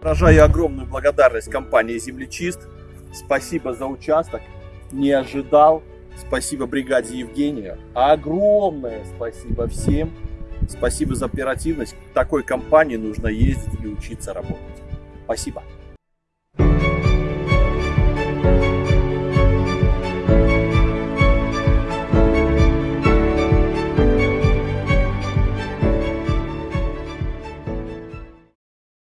Выражаю огромную благодарность компании «Землечист». Спасибо за участок. Не ожидал. Спасибо бригаде Евгения. Огромное спасибо всем. Спасибо за оперативность. В такой компании нужно ездить и учиться работать. Спасибо.